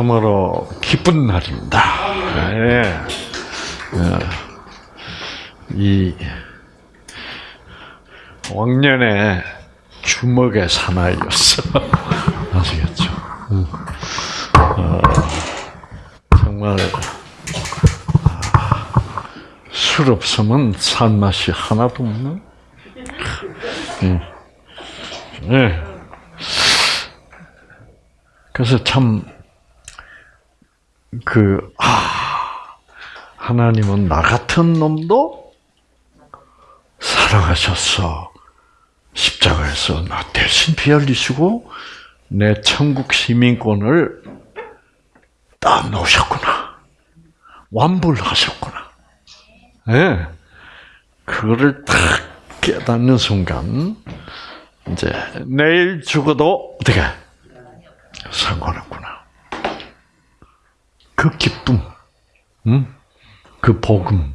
참으로 기쁜 날입니다. 예. 어, 이 왕년에 주먹의 사나이였어. 아시겠죠? 음. 어, 정말 아, 술 없으면 산 맛이 하나도 없는. 음. 네. 그래서 참, 그, 아, 하나님은 나 같은 놈도 사랑하셨어. 십자가에서 나 대신 피 흘리시고, 내 천국 시민권을 딱 놓으셨구나. 완불하셨구나. 예. 네. 그거를 딱 깨닫는 순간, 이제, 내일 죽어도, 어떻게, 상관없구나. 그 기쁨, 음? 그 복음,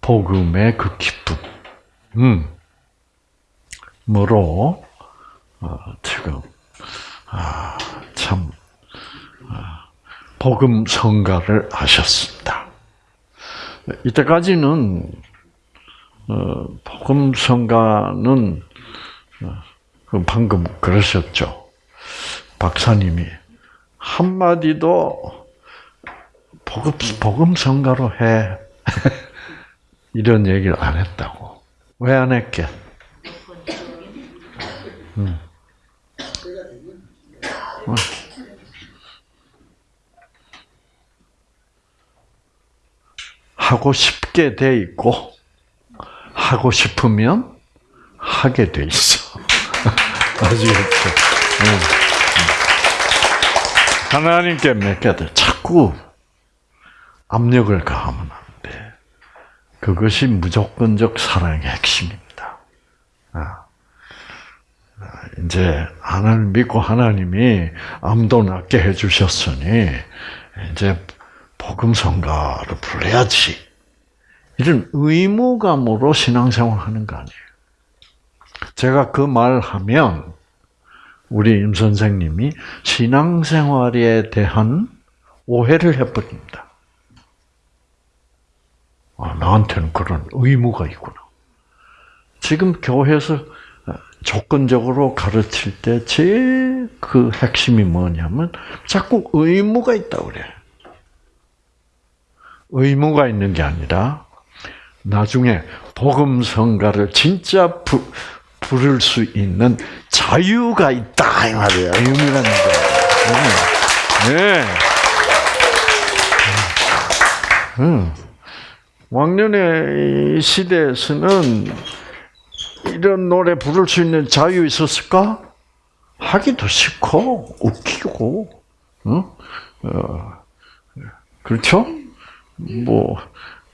복음의 그 기쁨, 음, 뭐로 어, 지금 아, 참 아, 복음 성가를 하셨습니다. 이때까지는 어, 복음 성가는 어, 방금 그러셨죠. 박사님이 한마디도 복음, 복음 성가로 해. 이런 얘기를 안 했다고. 왜 안 했게? 음. 어. 하고 싶게 돼 있고, 하고 싶으면 하게 돼 있어. 아시겠죠? 음. 하나님께 맡겨도 자꾸 압력을 가하면 안 돼. 그것이 무조건적 사랑의 핵심입니다. 아. 이제 하나님 믿고 하나님이 암도 낫게 해주셨으니 이제 복음 성가를 불러야지. 이런 의무감으로 신앙생활하는 거 아니에요. 제가 그 말 하면 우리 임 선생님이 신앙생활에 대한 오해를 해버립니다. 아, 나한테는 그런 의무가 있구나. 지금 교회에서 조건적으로 가르칠 때 제일 그 핵심이 뭐냐면 자꾸 의무가 있다고 그래. 의무가 있는 게 아니라 나중에 복음 성가를 진짜 부, 부를 수 있는 자유가 있다 이 말이에요. 의미라는 거. 네. 음. 왕년의 시대에서는 이런 노래 부를 수 있는 자유 있었을까? 하기도 싫고 웃기고, 응? 어, 그렇죠? 뭐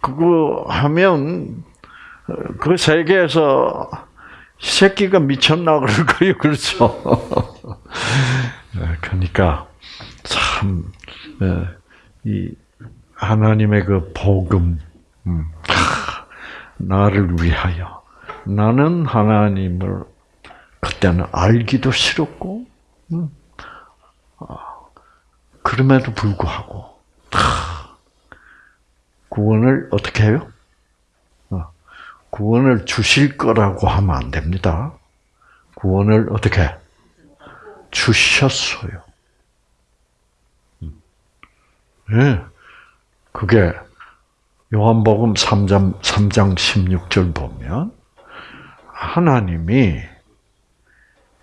그거 하면 그 세계에서 새끼가 미쳤나 그럴 거예요. 그렇죠? 네, 그러니까 참, 네, 이 하나님의 그 복음, 음, 나를 위하여 나는 하나님을 그때는 알기도 싫었고, 음, 아, 그럼에도 불구하고 구원을 어떻게 해요? 구원을 주실 거라고 하면 안 됩니다. 구원을 어떻게 주셨어요. 예. 네. 그게 요한복음 3장, 3장 16절 보면 하나님이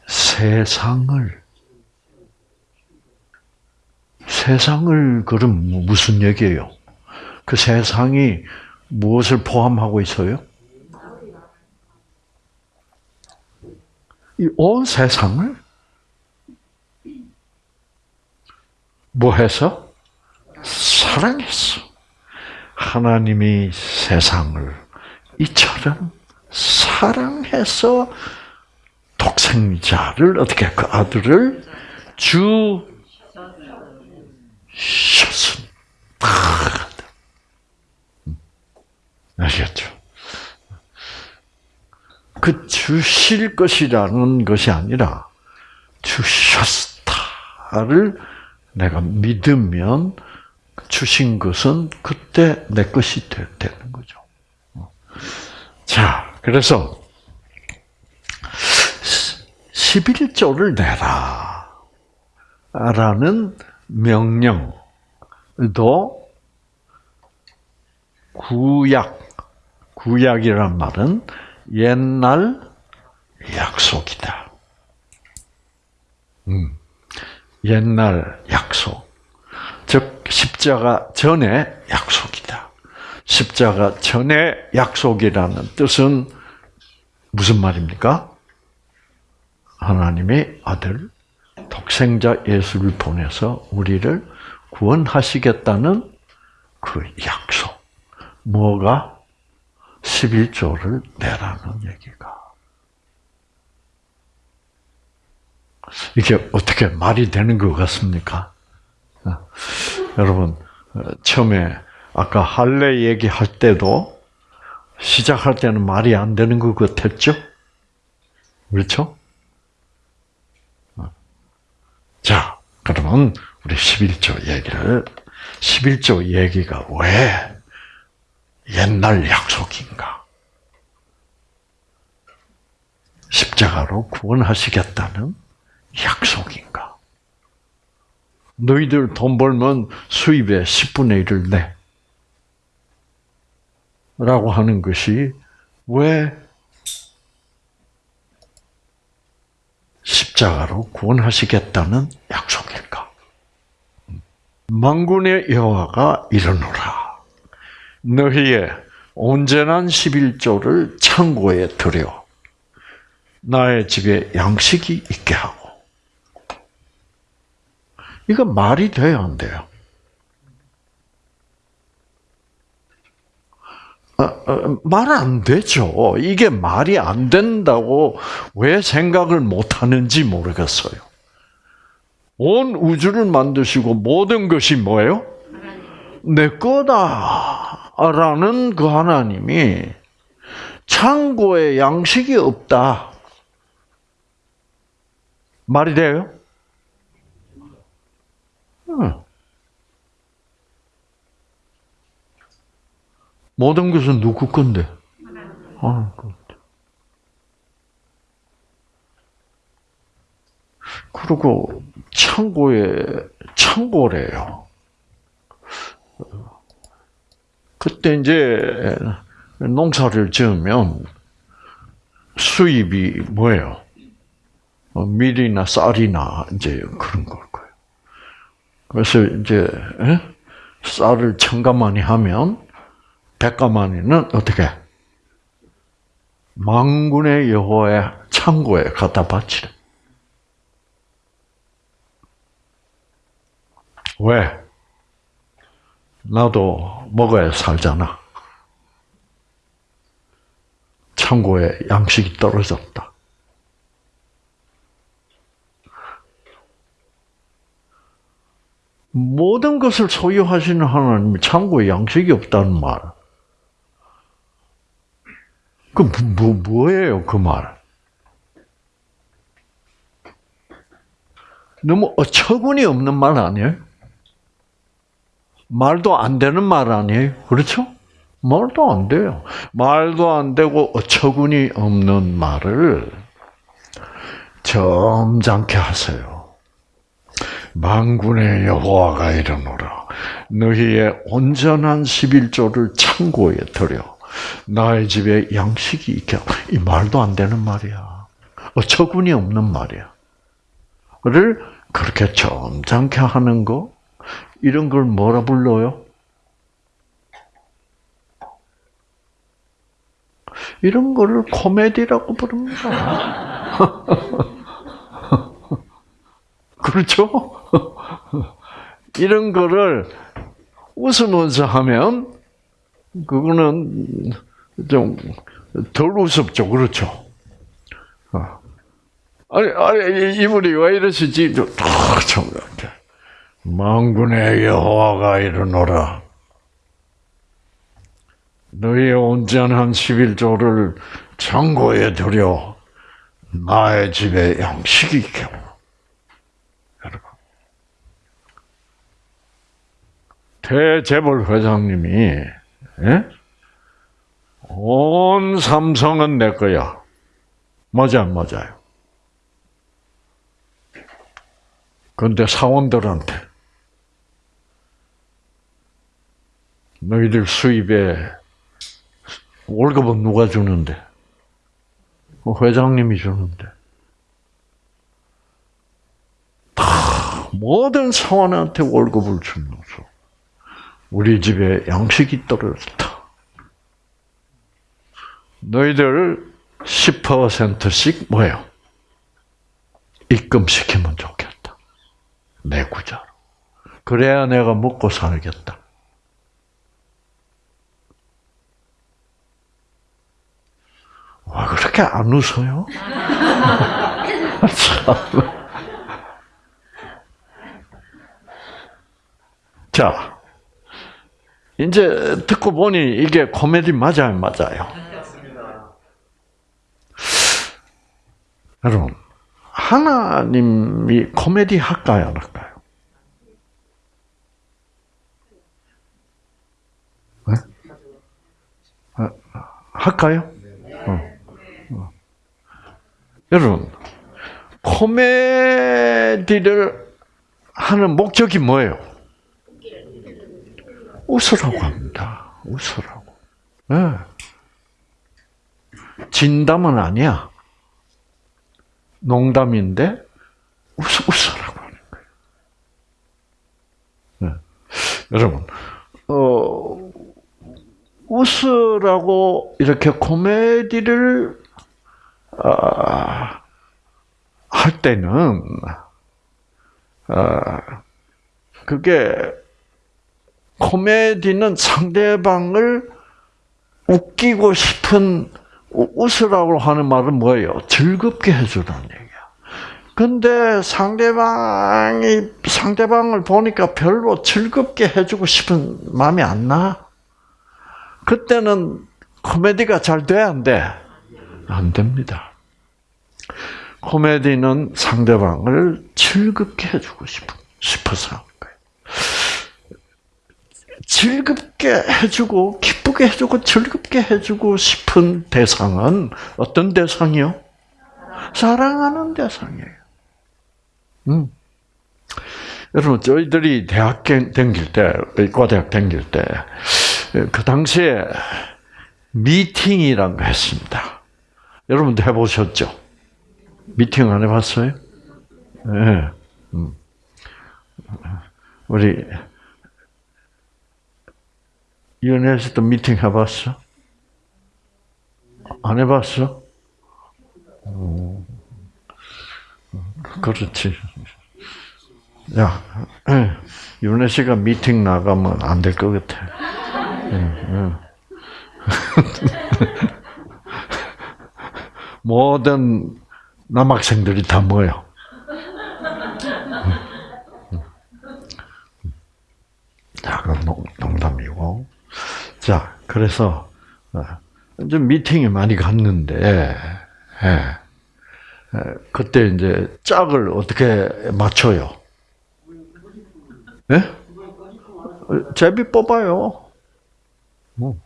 세상을 세상을 그럼 무슨 얘기예요? 그 세상이 무엇을 포함하고 있어요? 이 온 세상을 뭐 해서? 사랑했어. 하나님이 세상을 이처럼 사랑해서 독생자를 어떻게 그 아들을 주셨습니다. 아시겠죠? 그 주실 것이라는 것이 아니라 주셨다를 내가 믿으면 주신 것은 그때 내 것이 되 는 거죠. 자, 그래서 11조를 내라. 라는 명령도 구약, 구약이란 말은 옛날 약속이다. 음, 옛날 약속. 즉, 십자가 전에 약속이다. 십자가 전에 약속이라는 뜻은 무슨 말입니까? 하나님의 아들, 독생자 예수를 보내서 우리를 구원하시겠다는 그 약속. 뭐가? 11조를 내라는 얘기가. 이게 어떻게 말이 되는 것 같습니까? 어, 여러분, 어, 처음에 아까 할례 얘기할 때도 시작할 때는 말이 안 되는 것 같았죠? 그렇죠? 어. 자, 그러면 우리 11조 얘기를 11조 얘기가 왜 옛날 약속인가? 십자가로 구원하시겠다는 약속인가? 너희들 돈 벌면 수입의 10분의 1을 내. 라고 하는 것이 왜 십자가로 구원하시겠다는 약속일까? 망군의 여호와가 이르노라. 너희의 온전한 11조를 창고에 들여 나의 집에 양식이 있게 하고 이거 말이 돼요, 안 돼요? 어, 어, 말안 되죠. 이게 말이 안 된다고 왜 생각을 못 하는지 모르겠어요. 온 우주를 만드시고 모든 것이 뭐예요? 내 거다. 라는 그 하나님이 창고에 양식이 없다. 말이 돼요? 모든 것은 누구 건데? 아, 그리고 창고에 창고래요. 그때 이제 농사를 지으면 수입이 뭐예요? 어, 밀이나 쌀이나 이제 그런 걸. 그래서 이제 쌀을 천가만이 하면 백가만이는 어떻게 망군의 여호의 창고에 갖다 바치래. 왜? 나도 먹어야 살잖아. 창고에 양식이 떨어졌다. 모든 것을 소유하시는 하나님이 창고에 양식이 없다는 말. 그, 뭐, 뭐예요, 그 말? 너무 어처구니 없는 말 아니에요? 말도 안 되는 말 아니에요? 그렇죠? 말도 안 돼요. 말도 안 되고 어처구니 없는 말을 점잖게 하세요. 만군의 여호와가 이르노라 너희의 온전한 11조를 창고에 들여 나의 집에 양식이 있게 이 말도 안 되는 말이야. 어처구니 없는 말이야. 를 그렇게 점잖게 하는 거 이런 걸 뭐라 불러요? 이런 거를 코미디라고 부릅니다. 그렇죠? 이런 거를 웃으면서 하면 그거는 좀 덜 우습죠, 그렇죠? 어. 아니, 아니 이분이 왜 이러시지? 참 망군의 여호와가 이르노라. 너희의 온전한 11조를 창고에 들여 나의 집에 양식이 있게 여러분. 대재벌 회장님이 예? 온 삼성은 내 거야. 맞아, 안 맞아요? 그런데 사원들한테 너희들 수입에 월급은 누가 주는데? 뭐 회장님이 주는데. 다 모든 사원한테 월급을 주면서 우리 집에 양식이 떨어졌다. 너희들 10%씩 뭐예요? 입금시키면 좋겠다. 내 구자로. 그래야 내가 먹고 살겠다. 와, 그렇게 안 웃어요? 참. 자, 이제 듣고 보니 이게 코미디 맞아요, 맞아요? 여러분, 하나님이 코미디 할까요, 안 할까요? 네? 아, 할까요? 어. 어. 여러분, 코미디를 하는 목적이 뭐예요? 웃으라고 합니다. 웃으라고. 네. 진담은 아니야. 농담인데 웃, 웃으라고 하는 거예요. 네. 여러분, 어, 웃으라고 이렇게 코미디를 어, 할 때는 어, 그게 코미디는 상대방을 웃기고 싶은 웃으라고 하는 말은 뭐예요? 즐겁게 해주라는 얘기야. 근데 상대방이 상대방을 보니까 별로 즐겁게 해주고 싶은 마음이 안 나. 그때는 코미디가 잘 돼, 안 돼? 안 됩니다. 코미디는 상대방을 즐겁게 해주고 싶어, 싶어서 하는 거예요. 즐겁게 해주고, 기쁘게 해주고, 즐겁게 해주고 싶은 대상은 어떤 대상이요? 사랑하는 대상이에요. 음. 여러분, 저희들이 대학 다닐 때, 의과대학 다닐 때, 그 당시에 미팅이라는 거 했습니다. 여러분도 해보셨죠? 미팅 안 해봤어요? 네. 우리 연애에서도 미팅 해봤어? 안 해봤어? 그렇지. 야, 윤혜 씨가 미팅 나가면 안 될 것 같아. 모든 남학생들이 다 모여. 자, 그럼 농담이고. 자, 그래서 이제 미팅에 많이 갔는데, 예. 그때 이제 짝을 어떻게 맞춰요? 예? 제비 뽑아요. 뭐,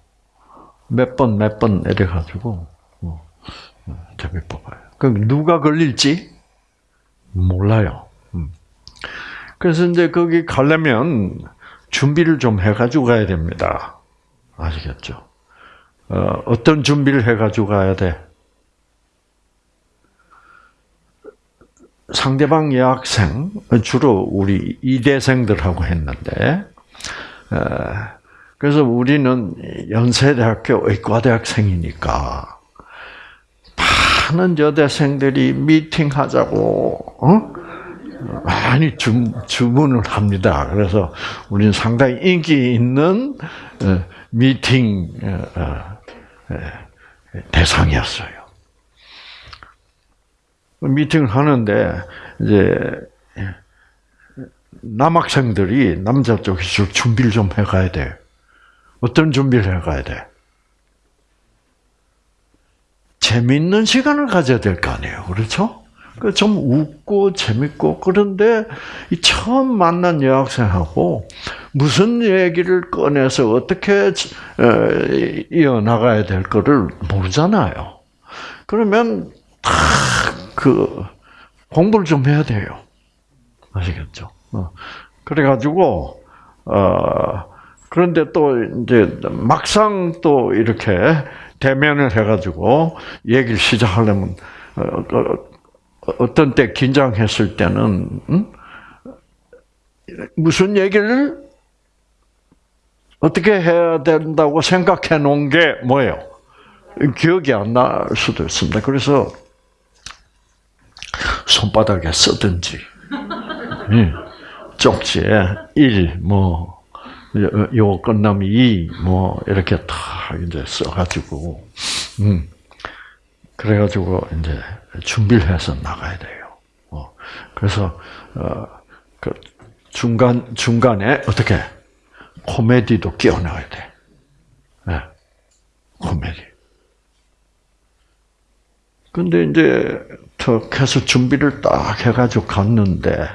몇 번, 몇번 이래가지고, 뭐, 제비 뽑아요. 그럼 누가 걸릴지 몰라요. 음. 그래서 이제 거기 가려면 준비를 좀 해가지고 가야 됩니다. 아시겠죠? 어, 어떤 준비를 해가지고 가야 돼? 상대방 여학생, 주로 우리 이대생들하고 했는데, 그래서 우리는 연세대학교 의과대학생이니까, 많은 여대생들이 미팅하자고, 어? 많이 주, 주문을 합니다. 그래서 우리는 상당히 인기 있는 미팅 대상이었어요. 미팅을 하는데 이제 남학생들이 남자 쪽에서 준비를 좀 해가야 돼. 어떤 준비를 해가야 돼? 재밌는 시간을 가져야 될 거 아니에요, 그렇죠? 그좀 웃고 재밌고 그런데 이 처음 만난 여학생하고 무슨 얘기를 꺼내서 어떻게 이어 나가야 될 거를 모르잖아요. 그러면 그 공부를 좀 해야 돼요. 아시겠죠? 어. 그래가지고 어 그런데 또 이제 막상 또 이렇게 대면을 해가지고 얘기를 시작하려면 어, 어, 어떤 때 긴장했을 때는 음? 무슨 얘기를 어떻게 해야 된다고 생각해 놓은 게 뭐예요? 기억이 안 날 수도 있습니다. 그래서 손바닥에 쓰든지 예, 쪽지에 1, 뭐, 요 끝나면 2, 뭐, 이렇게 다 이제 써가지고, 음, 그래가지고 이제 준비를 해서 나가야 돼요. 어, 그래서, 어, 그 중간, 중간에 어떻게, 코미디도 끼워 넣어야 돼. 네. 코미디. 근데 이제 턱 해서 준비를 딱 해가지고 갔는데,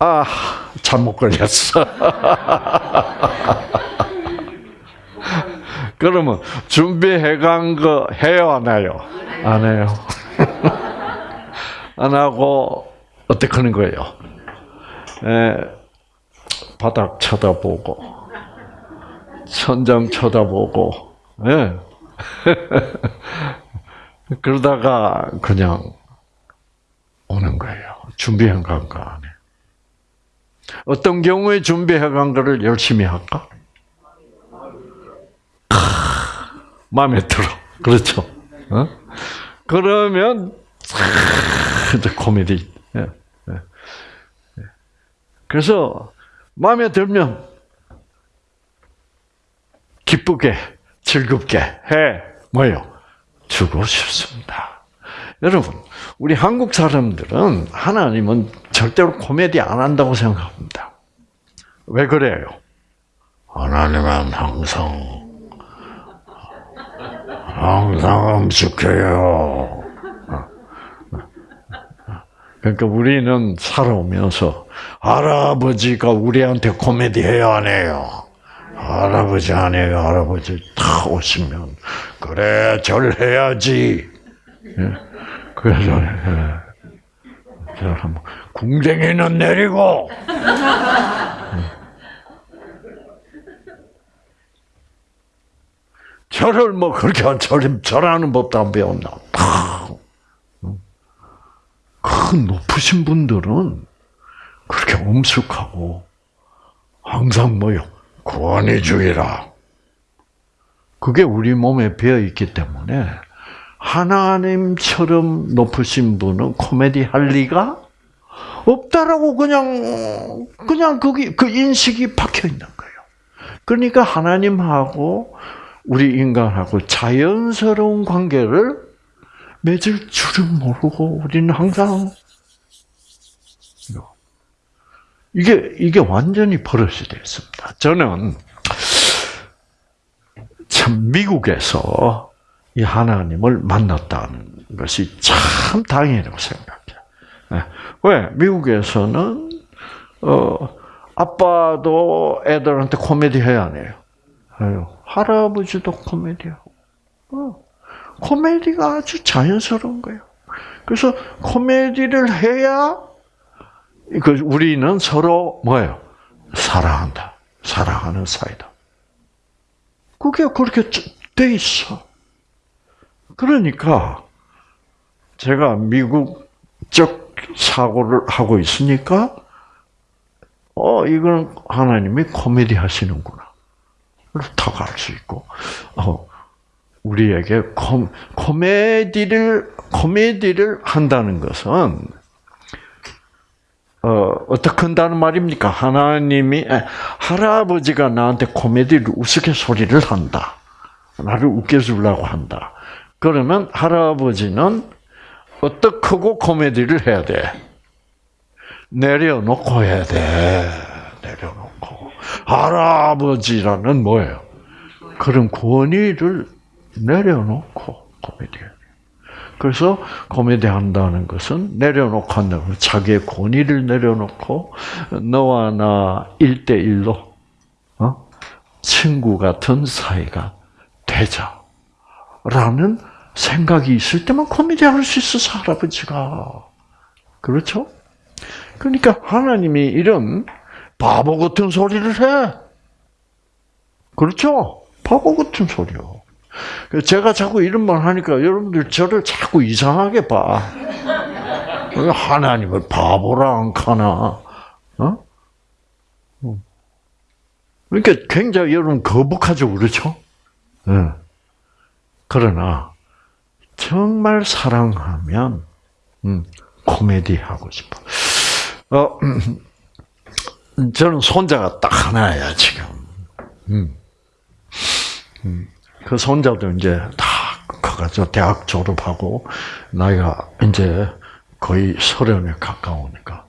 아, 잘못 걸렸어. 그러면 준비해 간 거 해요, 안 해요? 안 해요. 안 하고, 어떻게 하는 거예요? 에, 바닥 쳐다보고, 천장 쳐다보고, 예. 그러다가 그냥 오는 거예요. 준비한 건거 안에. 어떤 경우에 준비해 간 거를 열심히 할까? 마음에 들어. 그렇죠? 어? 그러면 이제 코미디. 예, 예, 예. 그래서 마음에 들면 기쁘게 즐겁게 해 뭐요? 주고 싶습니다. 여러분, 우리 한국 사람들은 하나님은 절대로 코미디 안 한다고 생각합니다. 왜 그래요? 하나님은 항상 항상 음식해요. 그러니까 우리는 살아오면서 할아버지가 우리한테 코미디 해야 안 해요. 할아버지 안 해요. 할아버지 다 오시면 그래 절 해야지. 예. 그래서 예. 한번 궁뎅이는 내리고. 절을 뭐 그렇게 절, 절하는 법도 안 배웠나. 큰 높으신 분들은 그렇게 엄숙하고 항상 뭐요? 구원이 주의라. 그게 우리 몸에 배어 있기 때문에 하나님처럼 높으신 분은 코미디 할 리가 없다라고 그냥 그냥 거기 그 인식이 박혀 있는 거예요. 그러니까 하나님하고 우리 인간하고 자연스러운 관계를 맺을 줄을 모르고 우리는 항상 이게 이게 완전히 버릇이 됐습니다. 저는 참 미국에서 이 하나님을 만났다는 것이 참 다행이라고 생각해요. 네. 왜? 미국에서는 어 아빠도 애들한테 코미디 해야 안 해요. 할아버지도 코미디하고. 어. 코미디가 아주 자연스러운 거예요. 그래서 코미디를 해야 그 우리는 서로 뭐예요? 사랑한다. 사랑하는 사이다. 그게 그렇게 돼 있어. 그러니까 제가 미국적 사고를 하고 있으니까 어 이건 하나님이 코미디 하시는구나. 다갈수 있고 어 우리에게 코, 코미디를 코미디를 한다는 것은 어, 어떻게 한다는 말입니까? 하나님이, 할아버지가 나한테 코미디를 우스갯소리를 한다. 나를 웃겨주려고 한다. 그러면 할아버지는 어떻게 하고 코미디를 해야 돼? 내려놓고 해야 돼. 내려놓고. 할아버지라는 뭐예요? 그런 권위를 내려놓고 코미디. 그래서 코미디 한다는 것은 내려놓고 거예요. 자기의 권위를 내려놓고 너와 나 1대1로 어? 친구 같은 사이가 되자라는 생각이 있을 때만 코미디 할 수 있어 할아버지가 그렇죠? 그러니까 하나님이 이런 바보 같은 소리를 해. 그렇죠? 바보 같은 소리요. 제가 자꾸 이런 말 하니까 여러분들 저를 자꾸 이상하게 봐. 하나님을 바보라 안 카나? 어? 그러니까 굉장히 여러분 거북하죠, 그렇죠? 네. 그러나 정말 사랑하면 음, 코미디 하고 싶어. 어, 음, 저는 손자가 딱 하나야 지금. 음. 음. 그 손자도 이제 다 커가지고 대학 졸업하고 나이가 이제 거의 서른에 가까우니까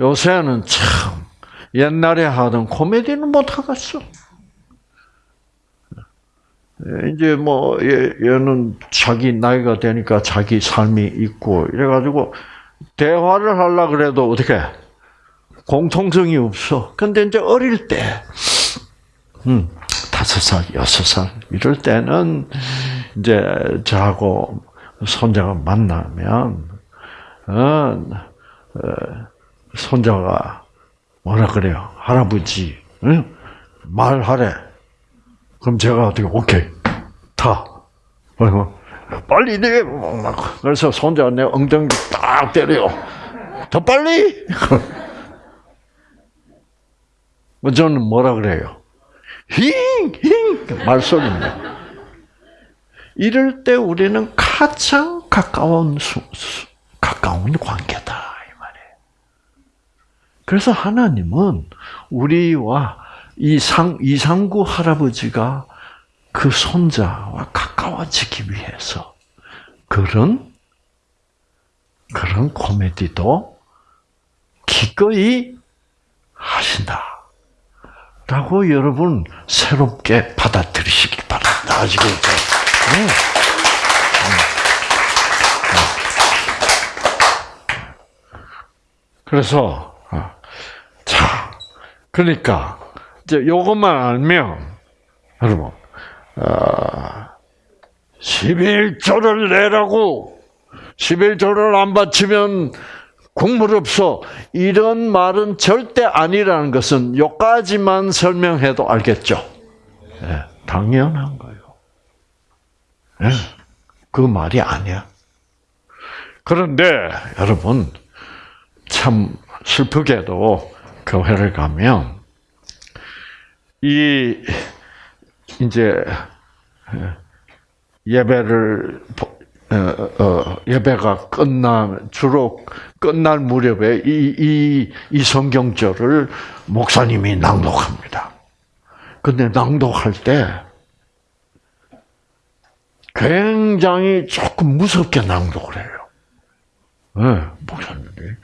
요새는 참 옛날에 하던 코미디는 못 하겠어. 이제 뭐 얘, 얘는 자기 나이가 되니까 자기 삶이 있고 이래가지고 대화를 하려 그래도 어떻게 공통성이 없어. 근데 이제 어릴 때, 음, 다섯 살, 여섯 살 이럴 때는 이제 저하고 손자가 만나면 어, 어, 손자가 뭐라 그래요? 할아버지, 응? 말하래. 그럼 제가 어떻게 오케이 타. 그리고 빨리 내. 그래서 손자가 내 엉덩이 딱 때려요. 더 빨리. 뭐 저는 뭐라 그래요? 힝, 힝, 말소리입니다. 이럴 때 우리는 가장 가까운 수, 수, 가까운 관계다 이 말이에요. 그래서 하나님은 우리와 이상 이상구 할아버지가 그 손자와 가까워지기 위해서 그런 그런 코미디도 기꺼이 하신다. 라고 여러분 새롭게 받아들이시기 바랍니다. 아시겠죠? 네. 그래서 어, 자 그러니까 이제 요것만 알면 여러분 어, 11조를 내라고 11조를 안 바치면 국물 없어. 이런 말은 절대 아니라는 것은 요까지만 설명해도 알겠죠? 네, 당연한 거예요. 네, 그 말이 아니야. 그런데 여러분 참 슬프게도 교회를 가면 이 이제 예배를 어, 어, 예배가 끝나 주로 끝날 무렵에 이, 이, 이 성경절을 목사님이 낭독합니다. 근데 낭독할 때 굉장히 조금 무섭게 낭독을 해요. 네, 목사님이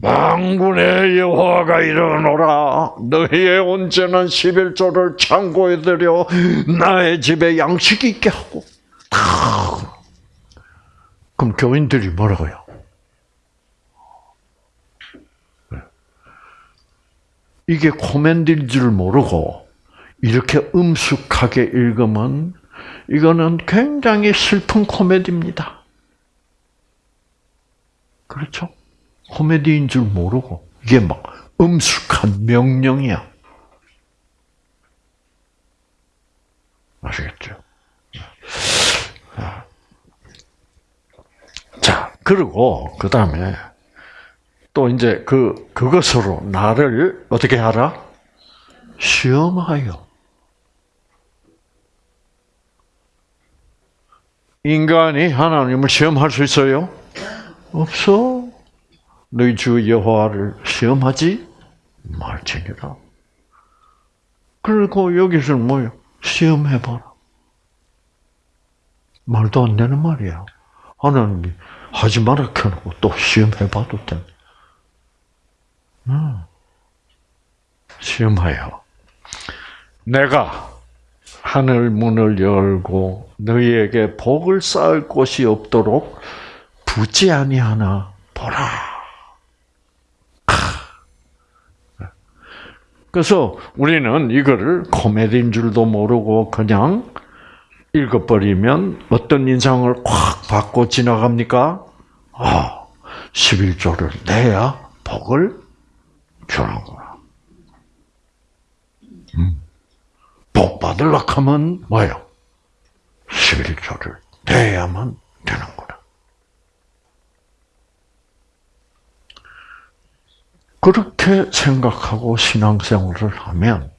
망군의 여호와가 일어노라 너희의 온전한 11조를 창고에 들여 나의 집에 양식이 있게 하고 그럼 교인들이 뭐라고요? 이게 코멘디인 줄 모르고 이렇게 음숙하게 읽으면 이거는 굉장히 슬픈 코미디입니다. 그렇죠? 코미디인 줄 모르고 이게 막 음숙한 명령이야. 아시겠죠? 그리고 그 다음에 또 이제 그 그것으로 나를 어떻게 하라? 시험하여. 인간이 하나님을 시험할 수 있어요? 없어. 너희 주 여호와를 시험하지 말지니라. 그리고 여기서는 뭐요? 시험해봐라. 말도 안 되는 말이야. 하나님이 하지 마라 켜놓고 또 시험해봐도 돼. 음. 시험하여. 내가 하늘 문을 열고 너희에게 복을 쌓을 곳이 없도록 부지 아니하나 보라. 그래서 우리는 이거를 코미디인 줄도 모르고 그냥 읽어버리면 어떤 인상을 확 받고 지나갑니까? 아, 11조를 내야 복을 주는구나. 음. 복 받으려고 하면 뭐예요? 11조를 내야만 되는구나. 그렇게 생각하고 신앙생활을 하면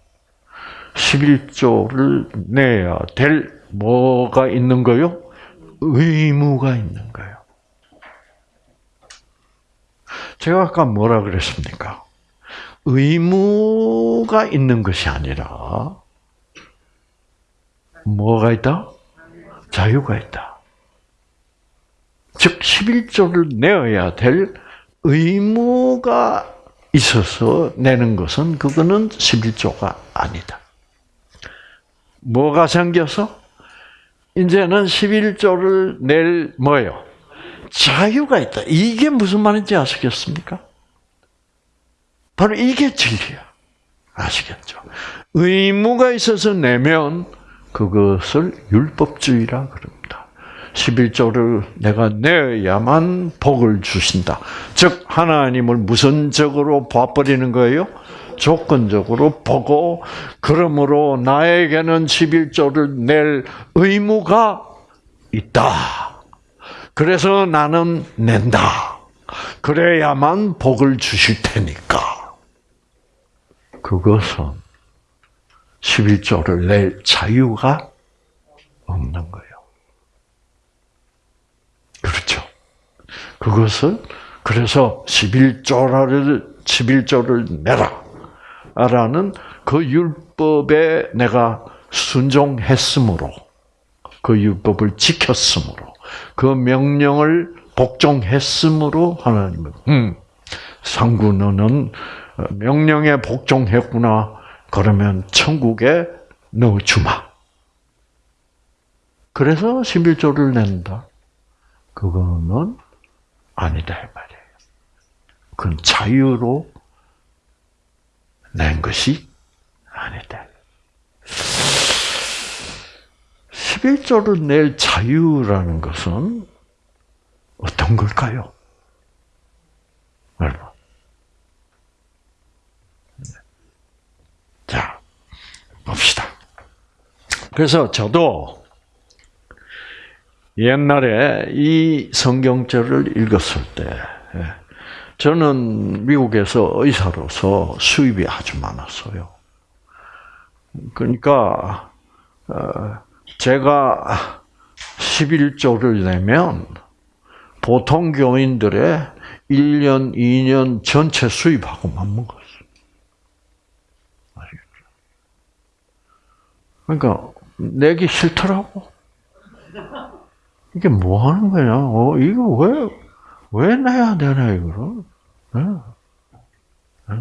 11조를 내야 될 뭐가 있는 거요? 의무가 있는 거예요. 제가 아까 뭐라 그랬습니까? 의무가 있는 것이 아니라 뭐가 있다? 자유가 있다. 즉 11조를 내어야 될 의무가 있어서 내는 것은 그거는 11조가 아니다. 뭐가 생겨서? 이제는 11조를 낼 뭐예요? 자유가 있다. 이게 무슨 말인지 아시겠습니까? 바로 이게 진리야. 아시겠죠? 의무가 있어서 내면 그것을 율법주의라 그럽니다. 11조를 내가 내야만 복을 주신다. 즉 하나님을 무선적으로 봐버리는 거예요. 조건적으로 보고 그러므로 나에게는 11조를 낼 의무가 있다. 그래서 나는 낸다. 그래야만 복을 주실 테니까. 그것은 11조를 낼 자유가 없는 거예요. 그렇죠. 그것을 그래서 11조를 11조를 내라. 라는 그 율법에 내가 순종했으므로 그 율법을 지켰으므로 그 명령을 복종했으므로 하나님은 음, 상구 너는 명령에 복종했구나. 그러면 천국에 넣어주마. 그래서 11조를 낸다. 그거는 아니다 이 말이에요. 그건 자유로 낸 것이 아니다. 11조를 낼 자유라는 것은 어떤 걸까요? 여러분. 자, 봅시다. 그래서 저도 옛날에 이 성경절을 읽었을 때, 예, 저는 미국에서 의사로서 수입이 아주 많았어요. 그러니까, 어, 제가 11조를 내면 보통 교인들의 1년, 2년 전체 수입하고만 먹었어요. 그러니까, 내기 싫더라고. 이게 뭐 하는 거냐? 어, 이거 왜, 왜 내야 되나, 이거를? 네. 네.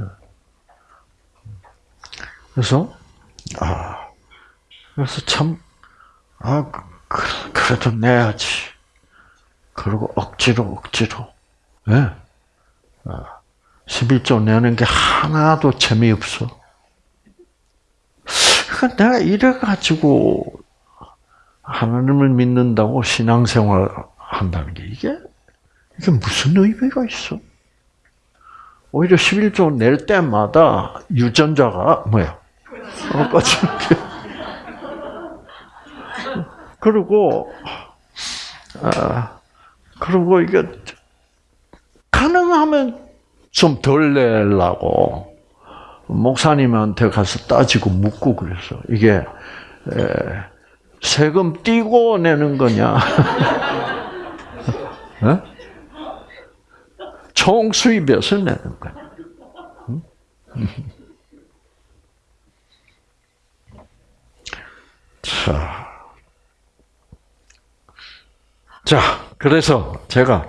그래서, 아, 그래서 참, 아, 그, 그래도 내야지. 그리고 억지로, 억지로. 예. 네. 아, 11조 내는 게 하나도 재미없어. 그러니까 내가 이래가지고 하나님을 믿는다고 신앙생활 한다는 게 이게, 이게 무슨 의미가 있어? 오히려 11조 낼 때마다 유전자가 뭐야? 어, 꺼지는 게. 그리고, 아, 그리고 이게, 가능하면 좀 덜 내려고, 목사님한테 가서 따지고 묻고 그랬어. 이게, 에, 세금 띄고 내는 거냐? 어? 총 수입에서 내는 거야. 자. 자, 그래서 제가,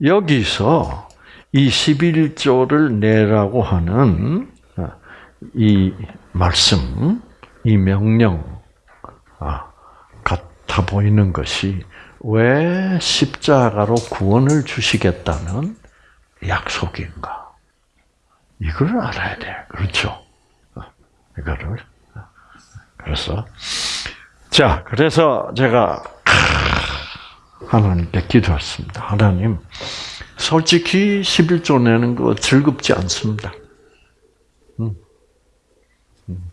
여기서 이 11조를 내라고 하는 이 말씀, 이 명령 아, 같아 보이는 것이 왜 십자가로 구원을 주시겠다는 약속인가? 이걸 알아야 돼. 그렇죠? 이거를. 그래서 자, 그래서 제가 하나님께 기도했습니다. 하나님, 솔직히 11조 내는 거 즐겁지 않습니다. 음. 음.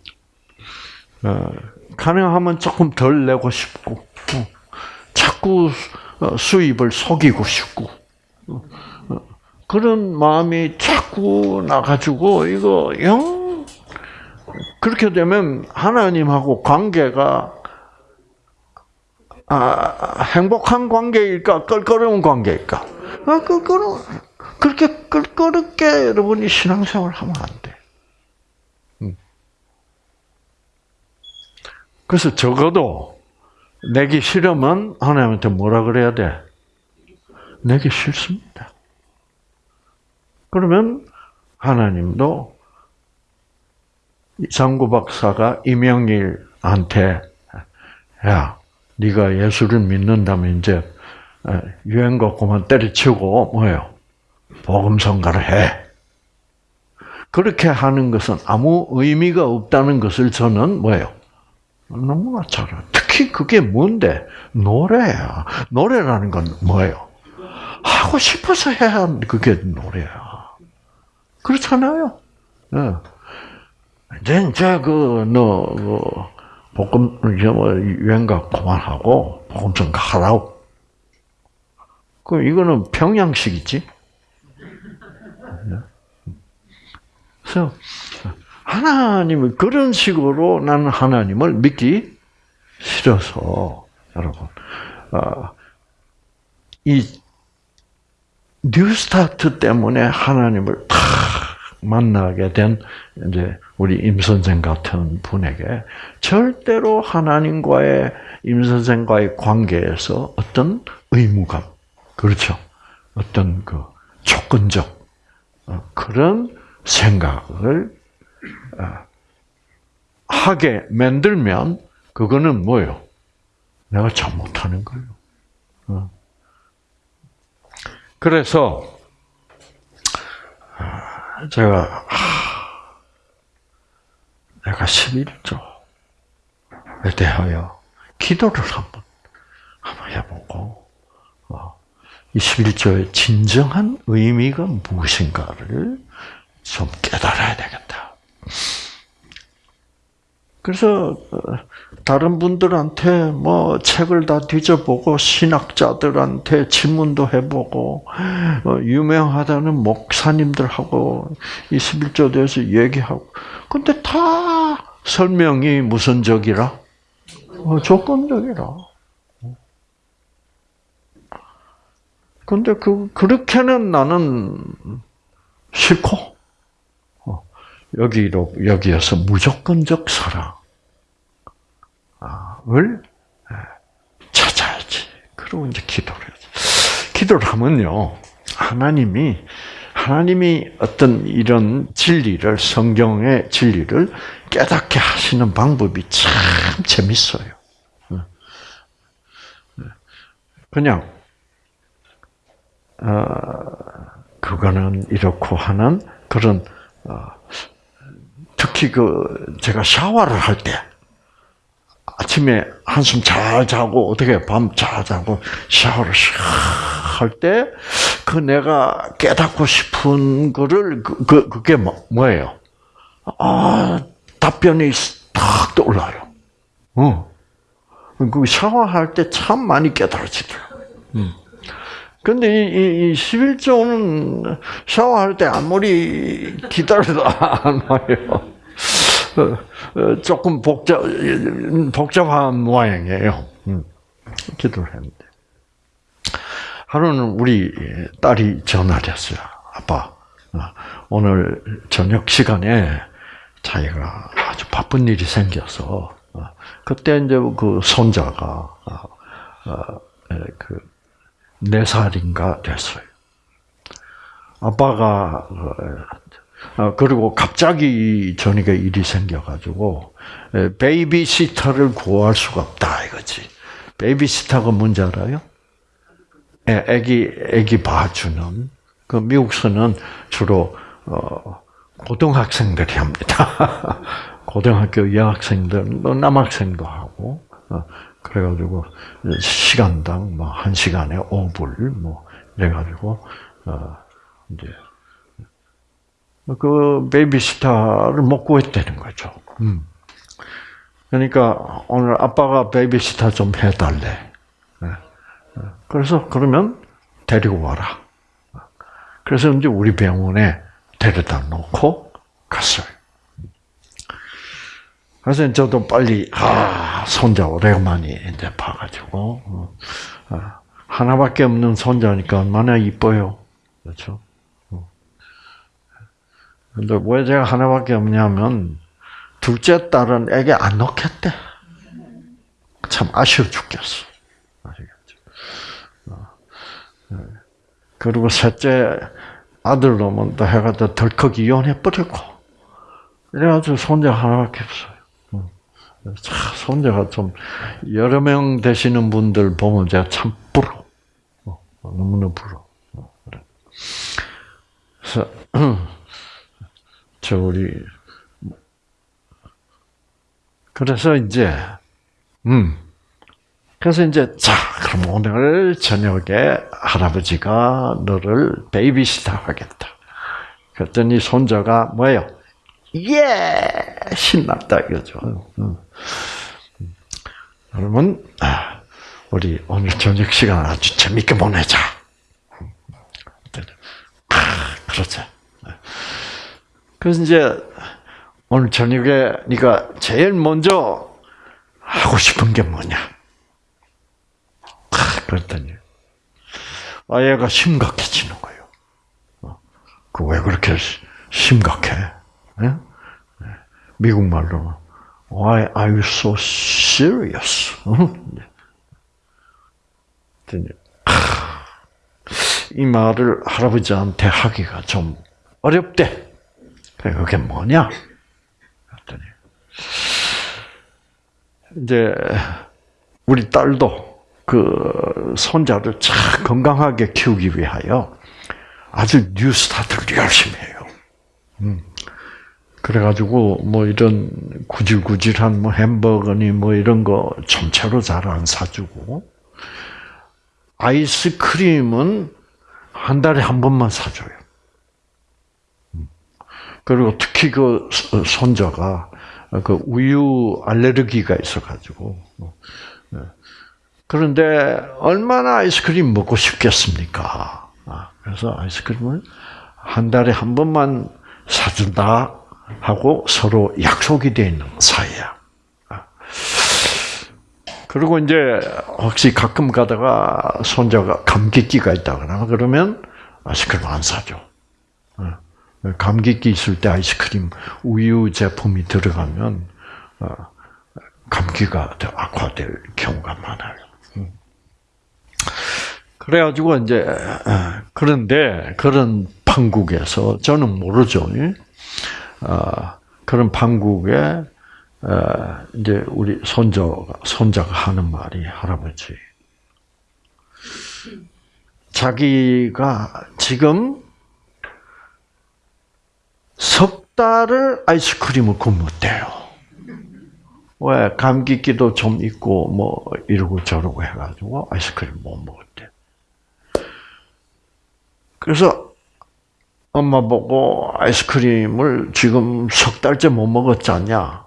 어, 가능하면 조금 덜 내고 싶고, 어, 자꾸 어, 수입을 속이고 싶고, 어, 어, 그런 마음이 자꾸 나가지고, 이거, 영, 그렇게 되면 하나님하고 관계가 아, 행복한 관계일까? 껄끄러운 관계일까? 아, 껄끄러 그렇게 껄끄럽게 여러분이 신앙생활 하면 안 돼. 음. 그래서 적어도 내기 싫으면 하나님한테 뭐라 그래야 돼? 내기 싫습니다. 그러면 하나님도 장구 박사가 이명일한테 야 네가 예수를 믿는다면 이제 유행거 그만 때려치고 뭐예요? 복음 성가를 해. 그렇게 하는 것은 아무 의미가 없다는 것을 저는 뭐예요? 너무나 잘 알아요. 특히 그게 뭔데? 노래야. 노래라는 건 뭐예요? 하고 싶어서 해야 그게 노래야. 그렇잖아요. 네. 이제, 이제, 그, 너, 그, 복음 뭐 유행가 그만하고 복음 좀 하라고. 그 이거는 평양식이지. 그래서 하나님을 그런 식으로 나는 하나님을 믿기 싫어서 여러분 어, 이 뉴스타트 때문에 하나님을 탁 만나게 된 이제 우리 임 선생 같은 분에게 절대로 하나님과의 임 선생과의 관계에서 어떤 의무감, 그렇죠? 어떤 그 조건적 어, 그런 생각을 어, 하게 만들면 그거는 뭐예요? 내가 잘못하는 거예요. 어. 그래서 제가 내가 11조에 대하여 기도를 한번 해보고 어, 이 11조의 진정한 의미가 무엇인가를 좀 깨달아야 되겠다. 그래서 어, 다른 분들한테 뭐 책을 다 뒤져보고 신학자들한테 질문도 해보고 어, 유명하다는 목사님들하고 이 11조 대해서 얘기하고. 근데 다 설명이 무선적이라? 어, 조건적이라. 근데 그 그렇게는 나는 싫고 여기로 여기에서 무조건적 사랑을 예, 찾아야지. 그리고 이제 기도를 해야지. 기도를 하면요, 하나님이 하나님이 어떤 이런 진리를 성경의 진리를 깨닫게 하시는 방법이 참 재밌어요. 예. 예. 그냥 어, 그거는 이렇고 하는 그런 어, 특히 그 제가 샤워를 할 때 아침에 한숨 잘 자고 어떻게 밤 잘 자고 샤워를 할 때 그 내가 깨닫고 싶은 거를 그, 그 그게 뭐, 뭐예요? 아 답변이 탁 떠올라요. 어. 그 샤워할 때 참 많이 깨달아지더라고요. 음. 근데 이, 이, 이 11조는 샤워할 때 아무리 기다려도 안 와요. 어, 어, 조금 복잡, 복잡한 모양이에요. 음, 기도를 했는데. 하루는 우리 딸이 전화를 했어요. 아빠, 어, 오늘 저녁 시간에 자기가 아주 바쁜 일이 생겨서, 그때 이제 그 손자가, 그, 네 살인가 됐어요. 아빠가 어, 그리고 갑자기 전이가 일이 생겨가지고 베이비시터를 구할 수가 없다 이거지. 베이비시터가 뭔지 알아요? 예, 애기 애기 봐주는 그 미국서는 주로 어, 고등학생들이 합니다. 고등학교 여학생들, 뭐 남학생도 하고 어, 그래가지고 시간당 뭐 한 시간에 5불 뭐 이래가지고 어, 이제 그 베이비시터를 못 구했다는 거죠. 음. 그러니까 오늘 아빠가 베이비시터 좀 해달래. 네. 그래서 그러면 데리고 와라. 그래서 이제 우리 병원에 데려다 놓고 갔어요. 그래서 저도 빨리 아 손자 오래간만에 이제 봐가지고 어, 아, 하나밖에 없는 손자니까 얼마나 이뻐요, 그렇죠? 근데 왜 제가 하나밖에 없냐면 둘째 딸은 애기 안 넣겠대. 참 아쉬워 죽겠어. 아시겠죠? 어. 네. 그리고 셋째 아들 놈은 또 해가 또 덜컥 이혼해 버렸고 이래가지고 손자 하나밖에 없어요. 참 손자가 좀 여러 명 되시는 분들 보면 제가 참 부러. 어, 너무나 부러. 어, 그래서 저 우리 그래서 이제 음 그래서 이제 자 그럼 오늘 저녁에 할아버지가 너를 베이비시터 하겠다. 그랬더니 손자가 뭐예요? 예 신났다 이거죠. 그러면 우리 오늘 저녁 시간 아주 재밌게 보내자. 아, 그렇죠. 그래서 이제 오늘 저녁에 네가 제일 먼저 하고 싶은 게 뭐냐? 그랬더니 아얘가 심각해지는 거예요. 어, 그왜 그렇게 심각해? 네? 미국 말로 Why are you so serious? 이 말을 할아버지한테 하기가 좀 어렵대. 그게 뭐냐? 그랬더니 이제 우리 딸도 그 손자를 참 건강하게 키우기 위하여 아주 뉴스타트를 열심히 해요. 음. 그래가지고 뭐 이런 구질구질한 뭐 햄버거니 뭐 이런 거 전체로 잘 안 사주고 아이스크림은 한 달에 한 번만 사줘요. 그리고 특히 그 손자가 그 우유 알레르기가 있어가지고 네. 그런데 얼마나 아이스크림 먹고 싶겠습니까? 아, 그래서 아이스크림을 한 달에 한 번만 사준다 하고 서로 약속이 되어 있는 사이야. 아. 그리고 이제 혹시 가끔 가다가 손자가 감기기가 있다거나 그러면 아이스크림 안 사줘. 어. 감기기 있을 때 아이스크림 우유 제품이 들어가면 어, 감기가 더 악화될 경우가 많아요. 음. 그래가지고 이제 어, 그런데 그런 판국에서 저는 모르죠. 어, 그런 판국에 이제 우리 손자가 손자가 하는 말이 할아버지 자기가 지금 석 달을 아이스크림을 굶었대요. 왜 감기기도 좀 있고 뭐 이러고 저러고 해가지고 아이스크림 못 먹었대. 그래서 엄마 보고 아이스크림을 지금 석 달째 못 먹었잖냐.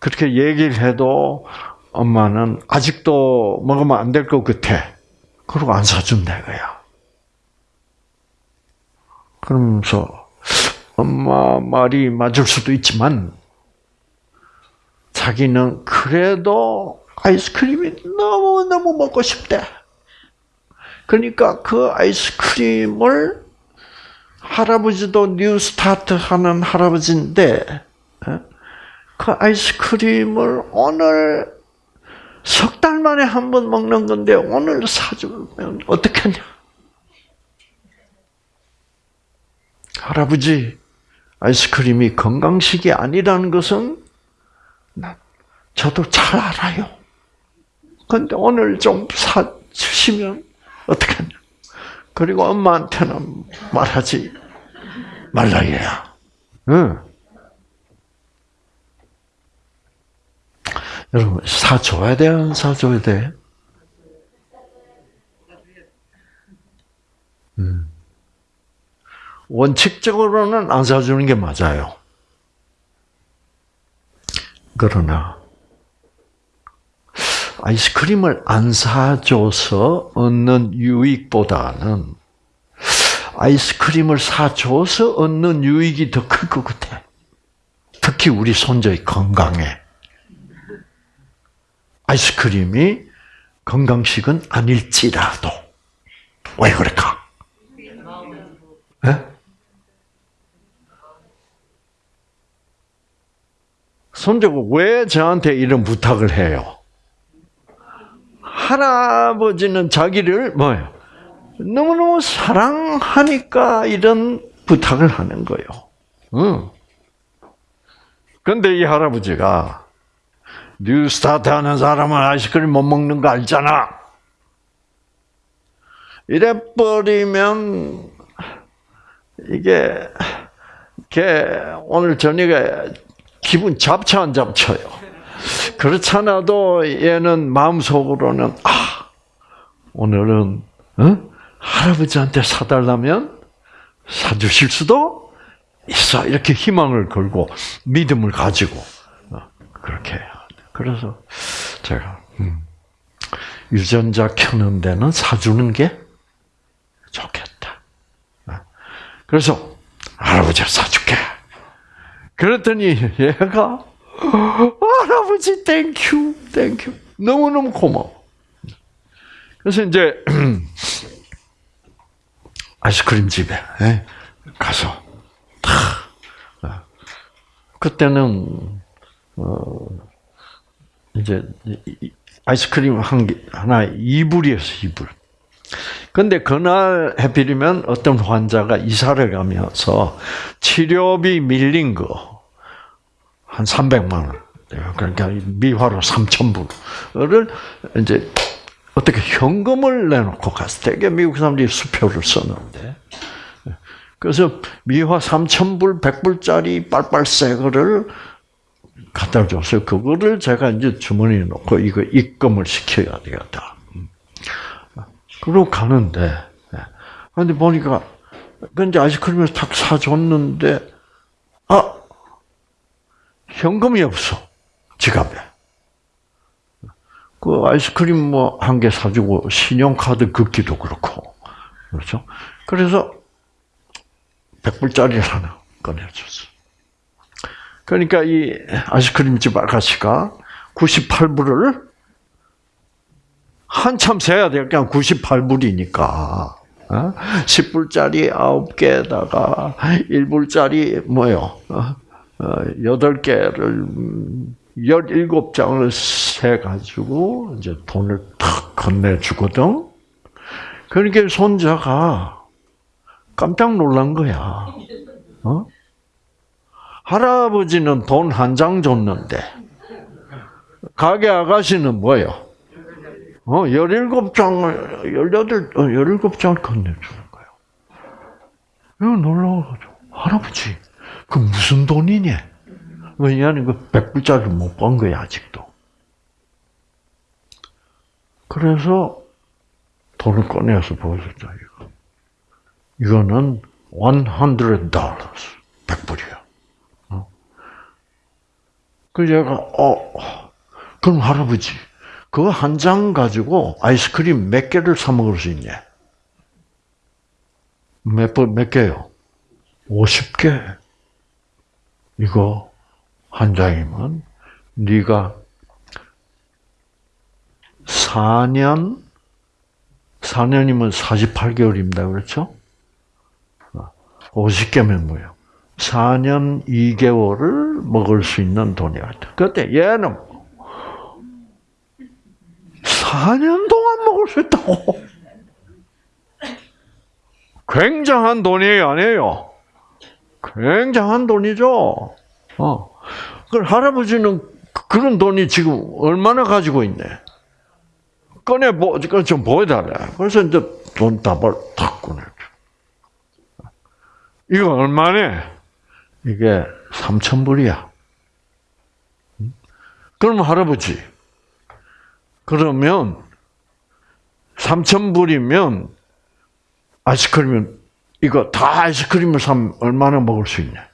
그렇게 얘기를 해도 엄마는 아직도 먹으면 안 될 것 같아. 그러고 안 사준다 이거야. 그러면서 엄마 말이 맞을 수도 있지만 자기는 그래도 아이스크림이 너무너무 먹고 싶대. 그러니까 그 아이스크림을 할아버지도 New Start 하는 할아버지인데 어? 그 아이스크림을 오늘 석 달 만에 한 번 먹는 건데 오늘 사주면 어떻겠냐? 할아버지, 아이스크림이 건강식이 아니라는 것은 저도 잘 알아요. 근데 오늘 좀 사주시면 어떡하냐. 그리고 엄마한테는 말하지 말라 얘야. 응. 여러분, 사줘야 돼, 안 사줘야 돼? 음. 원칙적으로는 안 사주는 게 맞아요. 그러나, 아이스크림을 안 사줘서 얻는 유익보다는 아이스크림을 사줘서 얻는 유익이 더 클 것 같아. 특히 우리 손자의 건강에. 아이스크림이 건강식은 아닐지라도. 왜 그럴까? 네? 손자가 왜 저한테 이런 부탁을 해요? 할아버지는 자기를 뭐예요? 너무너무 사랑하니까 이런 부탁을 하는 거예요. 응. 근데 이 할아버지가 New Start 하는 사람은 아이스크림 못 먹는 거 알잖아. 이래버리면 이게 걔 오늘 저녁에 기분 잡쳐 안 잡쳐요. 그렇잖아도 얘는 마음속으로는 아 오늘은 어? 할아버지한테 사달라면 사주실 수도 있어 이렇게 희망을 걸고 믿음을 가지고 어, 그렇게. 그래서 제가 음, 유전자 켜는 데는 사주는 게 좋겠다. 어. 그래서 할아버지 사줄게. 그랬더니 얘가 할아버지 thank you thank you 너무너무 고마워. 그래서 이제 아이스크림 집에 예, 가서 다 어. 그때는 어 이제 아이스크림 한 개, 하나 이불이었어 이불. 근데 그날 해필이면 어떤 환자가 이사를 가면서 치료비 밀린 거 한 300만 원. 그러니까 미화로 3천 불을 이제 어떻게 현금을 내놓고 갔을 때 미국 사람들이 수표를 썼는데 그래서 미화 3천 불, 100불짜리 빨빨새 거를 갖다 줬어요. 그거를 제가 이제 주머니에 넣고 이거 입금을 시켜야 되겠다. 그러고 가는데, 근데 보니까, 근데 아이스크림을 탁 사줬는데, 아, 현금이 없어. 지갑에. 그 아이스크림 뭐 한 개 사주고 신용카드 긋기도 그렇고. 그렇죠? 그래서 100불짜리 하나 꺼내줬어. 그러니까 이 아이스크림 집 아가씨가 98불을 한참 세야 될 그냥 98불이니까. 10불짜리 9개에다가 1불짜리 뭐요? 8개를 17장을 세 가지고 이제 돈을 탁 건네 주거든. 그러니까 손자가 깜짝 놀란 거야. 어? 할아버지는 돈 한 장 줬는데, 가게 아가씨는 뭐예요? 어, 17장을, 18, 17장을 건네주는 거예요. 이거 놀라워가지고, 할아버지, 그 무슨 돈이냐? 왜냐하면 그 100불짜리 못번 거야, 아직도. 그래서 돈을 꺼내서 보여줬다, 이거. 이거는 100 dollars, 100불이야. 그 제가 어 그럼 할아버지 그 한 장 가지고 아이스크림 몇 개를 사 먹을 수 있냐? 몇 번, 몇 개요? 50개. 이거 한 장이면 네가 4년 4년이면 48개월입니다. 그렇죠? 50개면 뭐예요? 4년 2개월을 먹을 수 있는 돈이었다. 그때 얘는 4년 동안 먹을 수 있다고. 굉장한 돈이 아니에요. 굉장한 돈이죠. 어. 그 할아버지는 그런 돈이 지금 얼마나 가지고 있네. 꺼내 보, 좀 보여달라. 그래서 이제 돈 답을 탁 꺼내. 이거 얼마네? 이게 3천 불이야. 그럼 할아버지, 그러면 3천 불이면 아이스크림은 이거 다 아이스크림을 사면 얼마나 먹을 수 있냐?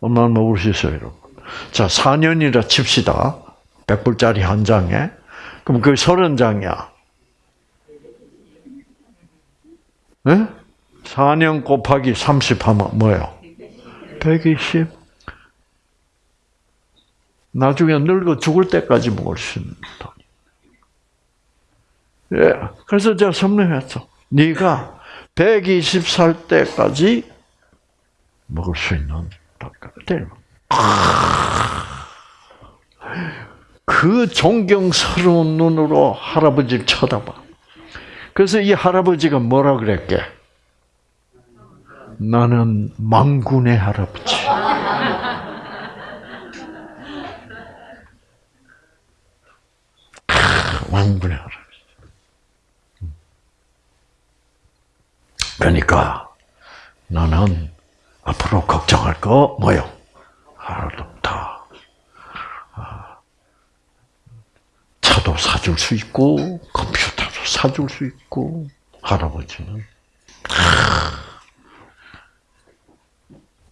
얼마나 먹을 수 있어요, 여러분? 자, 4년이라 칩시다. 100불짜리 한 장에. 그럼 그 30장이야. 네? 4년 곱하기 30 하면 뭐예요? 120. 나중에 늙어 죽을 때까지 먹을 수 있는 돈. 예. 그래서 제가 설명했어. 네가 120살 때까지 먹을 수 있는 돈. 그 존경스러운 눈으로 할아버지를 쳐다봐. 그래서 이 할아버지가 뭐라 그랬게? 나는 망군의 할아버지. 망군의 할아버지. 그러니까 나는 앞으로 걱정할 거 뭐요? 하나도 없다. 아, 차도 사줄 수 있고 컴퓨터도 사줄 수 있고 할아버지는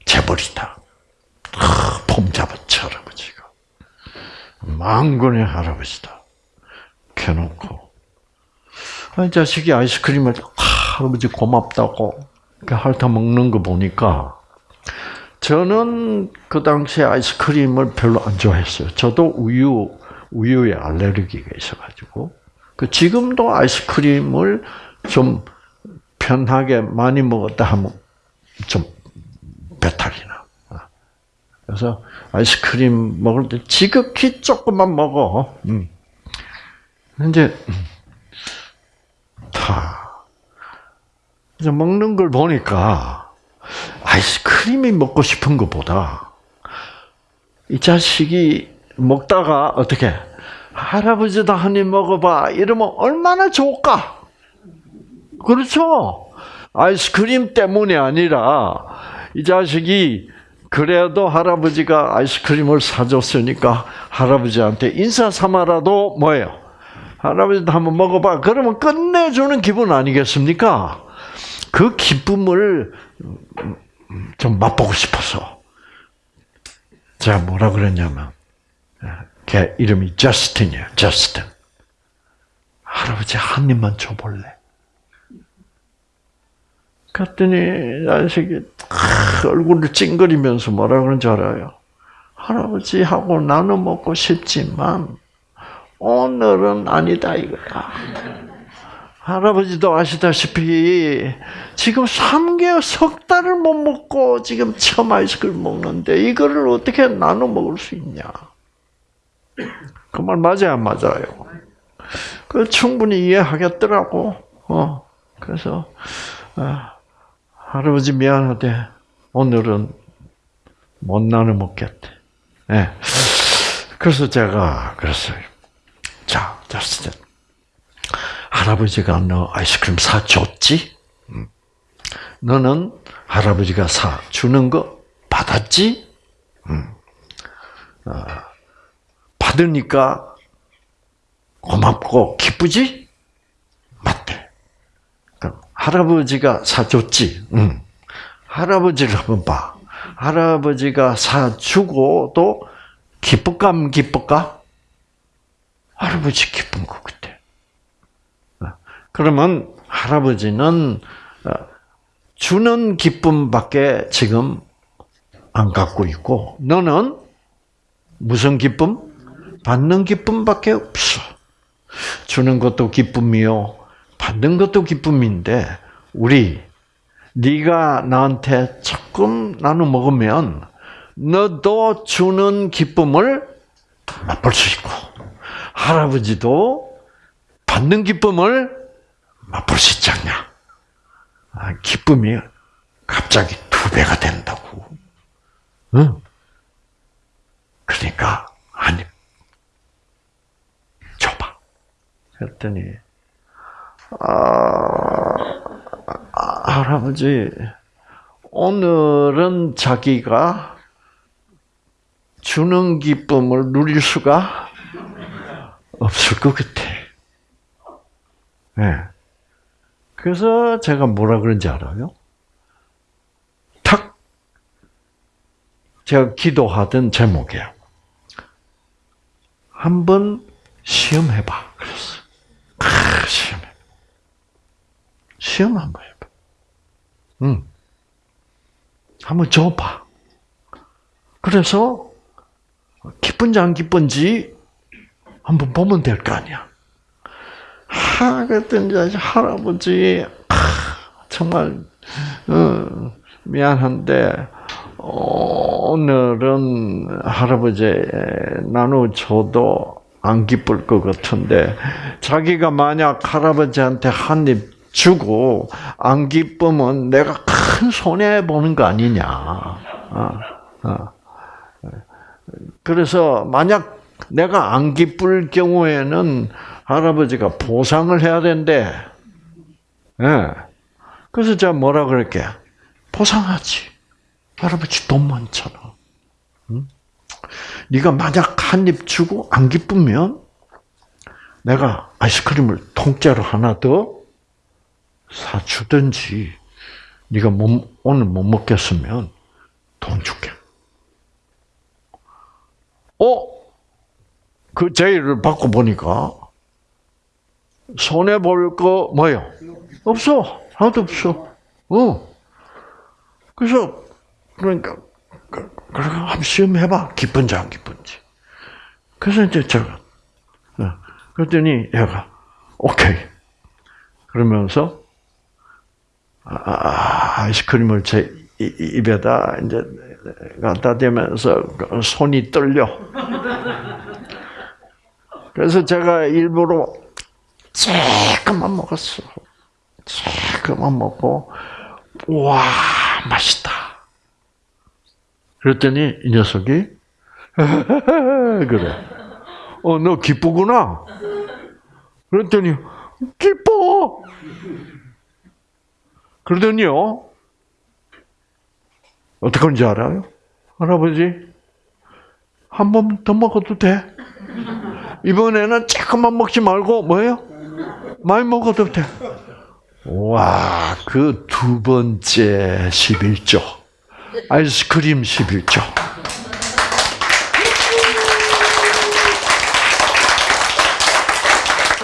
재벌이다. 폼 잡았지 할아버지가. 망군의 할아버지다. 켜놓고 이 자식이 아이스크림을 할아버지 고맙다고 핥아 먹는 거 보니까 저는 그 당시에 아이스크림을 별로 안 좋아했어요. 저도 우유 우유에 알레르기가 있어가지고 그 지금도 아이스크림을 좀 편하게 많이 먹었다 하면 좀 배탈이 나. 그래서 아이스크림 먹을 때 지극히 조금만 먹어. 음. 이제 다 이제 먹는 걸 보니까 아이스크림이 먹고 싶은 것보다 이 자식이 먹다가 어떻게 할아버지도 한 입 먹어봐 이러면 얼마나 좋을까? 그렇죠? 아이스크림 때문이 아니라 이 자식이 그래도 할아버지가 아이스크림을 사줬으니까 할아버지한테 인사 삼아라도 뭐예요? 할아버지도 한번 먹어봐. 그러면 끝내주는 기분 아니겠습니까? 그 기쁨을 좀 맛보고 싶어서. 제가 뭐라 그랬냐면, 걔 이름이 저스틴이에요. 저스틴. 할아버지 한 입만 줘볼래? 갔더니 자식이 얼굴을 찡그리면서 뭐라 그런 줄 알아요? 할아버지하고 나눠 먹고 싶지만 오늘은 아니다 이거야. 할아버지도 아시다시피 지금 3개월 석 달을 못 먹고 지금 처음 아이스크림 먹는데 이거를 어떻게 나눠 먹을 수 있냐? 그 말 맞아요, 안 맞아요? 그 충분히 이해하겠더라고. 어 그래서 아, 할아버지 미안하대. 오늘은 못 나눠 먹겠대. 예. 네. 그래서 제가 그랬어요. 자, 저스틴. 할아버지가 너 아이스크림 사 줬지? 너는 할아버지가 사 주는 거 받았지? 어, 받으니까 고맙고 기쁘지? 맞대. 그럼 할아버지가 사줬지? 응. 할아버지를 한번 봐. 할아버지가 사주고도 안 기쁠까? 할아버지 기쁜 것 같아. 그러면 할아버지는 어, 주는 기쁨밖에 지금 안 갖고 있고, 너는 무슨 기쁨? 받는 기쁨밖에 없어. 주는 것도 기쁨이요, 받는 것도 기쁨인데, 우리 네가 나한테 조금 나눠 먹으면 너도 주는 기쁨을 맛볼 수 있고 할아버지도 받는 기쁨을 맛볼 수 있지 않냐? 아, 기쁨이 갑자기 두 배가 된다고. 응. 그러니까 아니 줘봐. 그랬더니 아, 아, 할아버지 오늘은 자기가 주는 기쁨을 누릴 수가 없을 것 같아. 네. 그래서 제가 뭐라 그런지 알아요? 탁 제가 기도하던 제목이에요. 한번 시험해봐. 그랬어. 아, 시험해. 시험 한번 해봐. 응. 한번 줘봐. 그래서 기쁜지 안 기쁜지 한번 보면 될 거 아니야. 하, 그랬더니 할아버지, 아, 정말, 어, 미안한데, 어, 오늘은 할아버지 나눠줘도 안 기쁠 것 같은데, 자기가 만약 할아버지한테 한 입 주고 안 기쁘면 내가 큰 손해 보는 거 아니냐. 어, 어. 그래서 만약 내가 안 기쁠 경우에는 할아버지가 보상을 해야 된대. 예. 그래서 제가 뭐라 그럴게? 보상하지. 할아버지 돈 많잖아. 응? 네가 만약 한 입 주고 안 기쁘면 내가 아이스크림을 통째로 하나 더 사주든지 네가 못, 오늘 못 먹겠으면 돈 줄게. 어? 그 제의를 받고 보니까 손해 볼 거 뭐요? 없어. 하나도 없어. 어. 그래서 그러니까 그래 한번 시험해봐. 기쁜지 안 기쁜지. 그래서 이제 제가 어, 그랬더니 얘가 오케이. 그러면서 아, 아이스크림을 제 입에다 이제 갖다 대면서 손이 떨려. 그래서 제가 일부러 조금만 먹었어. 조금만 먹고, 와, 맛있다. 그랬더니 이 녀석이, 그래. 어, 너 기쁘구나. 그랬더니, 기뻐! 그러더니요, 어떻게 하는지 알아요? 할아버지, 한 번 더 먹어도 돼? 이번에는 조금만 먹지 말고, 뭐예요? 많이 먹어도 돼. 와, 그 두 번째 11조. 아이스크림 11조.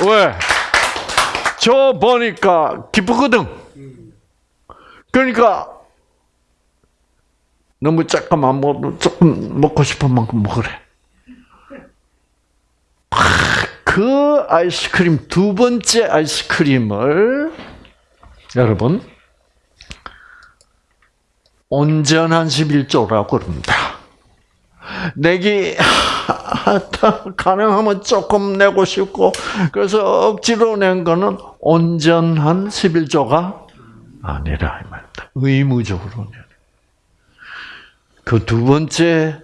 왜? 저 보니까 기쁘거든. 그러니까 너무 조금만 먹어도 조금 먹고 싶은 만큼 먹으래. 그 아이스크림 두 번째 아이스크림을 여러분 온전한 11조라고 그럽니다. 내기 가능하면 조금 내고 싶고 그래서 억지로 낸 거는 온전한 11조가 아니라 이 말입니다. 의무적으로 내. 그두 번째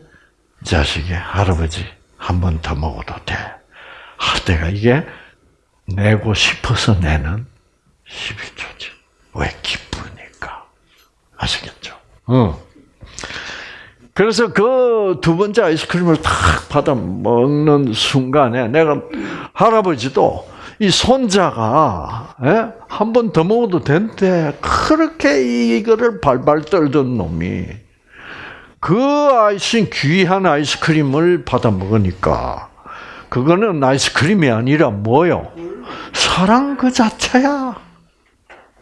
자식이 할아버지 한 번 더 먹어도 돼. 할 때가 이게 내고 싶어서 내는 11조지. 왜 기쁘니까. 아시겠죠? 어. 그래서 그 두 번째 아이스크림을 탁 받아 먹는 순간에 내가 할아버지도 이 손자가 예? 한번 더 먹어도 된대. 그렇게 이거를 발발 떨던 놈이 그 아이스 귀한 아이스크림을 받아 먹으니까 그거는 아이스크림이 아니라 뭐요? 사랑 그 자체야.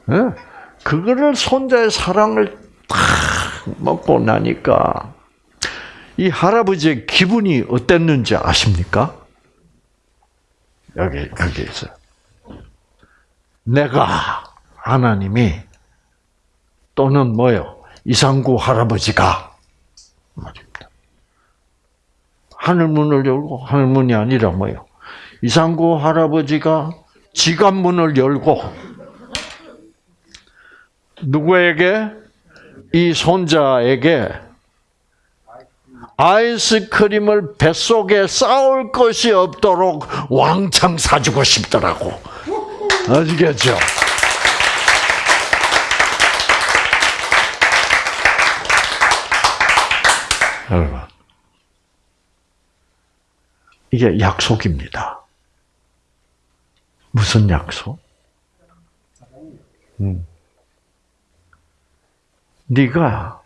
네? 그거를 손자의 사랑을 탁 먹고 나니까 이 할아버지의 기분이 어땠는지 아십니까? 여기 여기 있어요. 내가 하나님이 또는 뭐요? 이상구 할아버지가. 하늘 문을 열고 하늘 문이 아니라 뭐요? 이상구 할아버지가 지갑 문을 열고 누구에게 이 손자에게 아이스크림을 뱃속에 쌓을 것이 없도록 왕창 사주고 싶더라고. 아시겠죠? 여러분, 이게 약속입니다. 무슨 약속? 음. 네가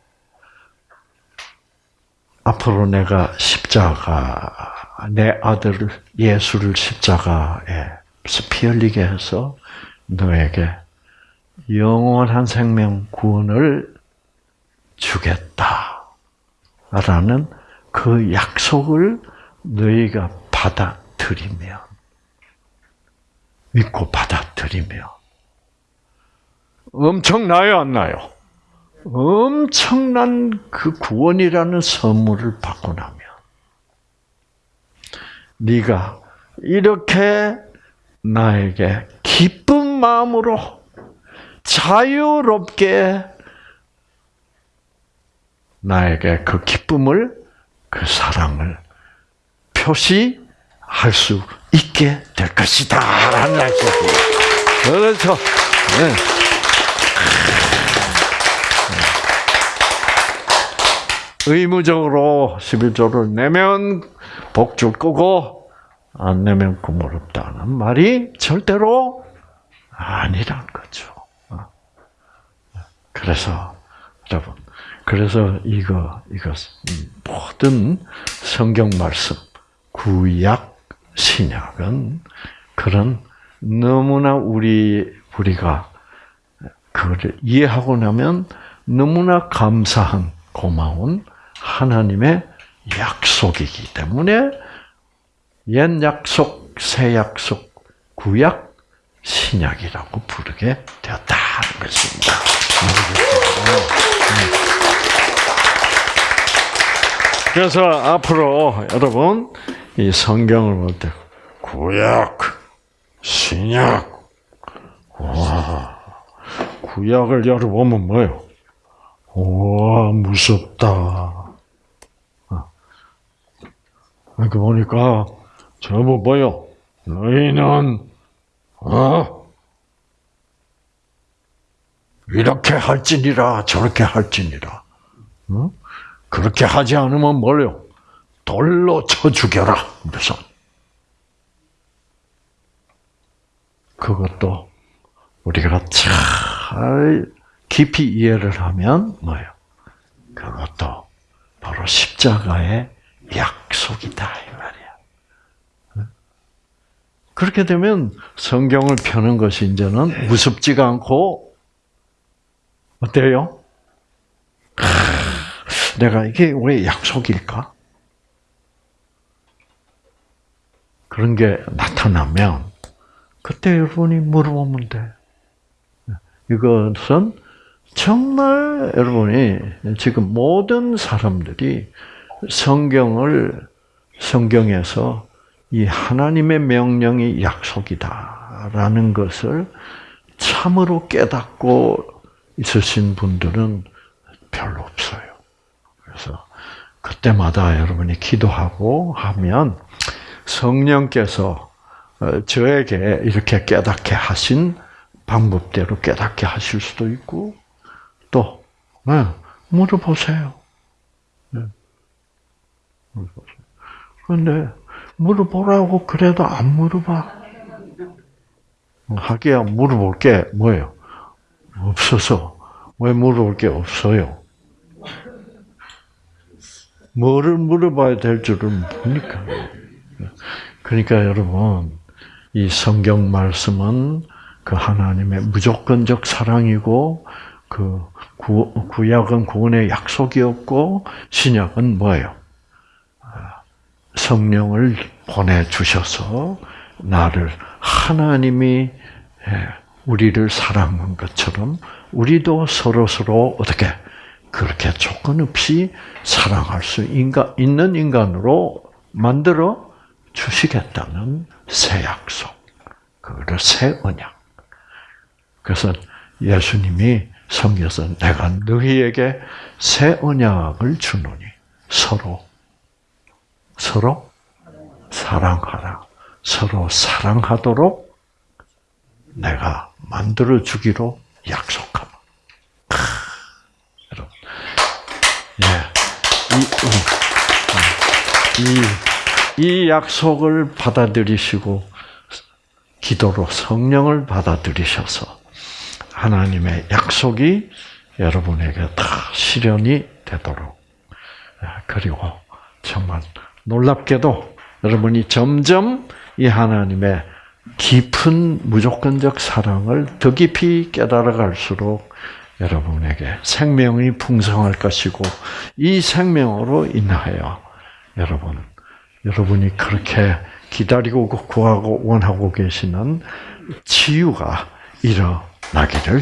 앞으로 내가 십자가 내 아들 예수를 십자가에서 피 흘리게 해서 너에게 영원한 생명 구원을 주겠다. 라는 그 약속을 너희가 받아들이면, 믿고 받아들이면, 엄청나요, 안 나요? 엄청난 그 구원이라는 선물을 받고 나면, 네가 이렇게 나에게 기쁜 마음으로 자유롭게 나에게 그 기쁨을, 그 사랑을 표시할 수 있게 될 것이다. 라는 약속이에요. 그래서, 네. 의무적으로 11조를 내면 복줄 거고, 안 내면 구물 없다는 말이 절대로 아니란 거죠. 그래서, 여러분, 그래서 이거, 이거, 모든 성경 말씀, 구약, 신약은 그런 너무나 우리, 우리가 그걸 이해하고 나면 너무나 감사한, 고마운 하나님의 약속이기 때문에 옛 약속, 새 약속, 구약, 신약이라고 부르게 되었다는 것입니다. 그래서 앞으로 여러분 이 성경을 볼 때 구약, 신약, 와 구약을 열어보면 뭐요? 와 무섭다. 이렇게 보니까 저뭐 뭐요? 너희는 어 이렇게 할지니라 저렇게 할지니라. 어? 그렇게 하지 않으면 뭘요? 돌로 쳐 죽여라. 그래서 그것도 우리가 잘 깊이 이해를 하면 뭐예요? 그것도 바로 십자가의 약속이다 이 말이야. 그렇게 되면 성경을 펴는 것이 이제는 무섭지가 않고 어때요? 내가 이게 왜 약속일까? 그런 게 나타나면 그때 여러분이 물어보면 돼. 이것은 정말 여러분이 지금 모든 사람들이 성경을 성경에서 이 하나님의 명령이 약속이다라는 것을 참으로 깨닫고 있으신 분들은 별로 없어요. 그래서 그때마다 여러분이 기도하고 하면 성령께서 저에게 이렇게 깨닫게 하신 방법대로 깨닫게 하실 수도 있고 또 네, 물어보세요. 네. 물어보세요. 그런데 물어보라고 그래도 안 물어봐. 하기야 물어볼 게 뭐예요? 없어서 왜 물어볼 게 없어요? 뭐를 물어봐야 될 줄은 모르니까. 그러니까 여러분 이 성경 말씀은 그 하나님의 무조건적 사랑이고 그 구, 구약은 구원의 약속이었고 신약은 뭐예요? 성령을 보내 주셔서 나를 하나님이 예, 우리를 사랑한 것처럼 우리도 서로 서로 어떻게 그렇게 조건 없이 사랑할 수 있는 인간으로 만들어 주시겠다는 새 약속. 그거를 새 언약. 그래서 예수님이 성경에서 내가 너희에게 새 언약을 주노니 서로 서로 사랑하라. 서로 사랑하도록 내가 만들어 주기로 약속하라. 크, 여러분, 예, 이, 음, 이, 이 약속을 받아들이시고 기도로 성령을 받아들이셔서 하나님의 약속이 여러분에게 다 실현이 되도록. 아, 그리고 정말 놀랍게도 여러분이 점점 이 하나님의 깊은 무조건적 사랑을 더 깊이 깨달아 갈수록 여러분에게 생명이 풍성할 것이고 이 생명으로 인하여 여러분 여러분이 그렇게 기다리고 구하고 원하고 계시는 치유가 일어나기를